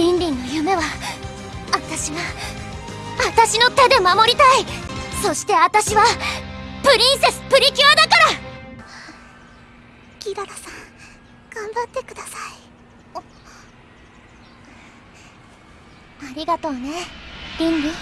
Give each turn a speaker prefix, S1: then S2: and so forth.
S1: リンリンの夢は私が私の手で守りたい。そして私はプリンセスプリキュアだから。
S2: ギララさん頑張ってください。
S1: ありがとうねリンリン。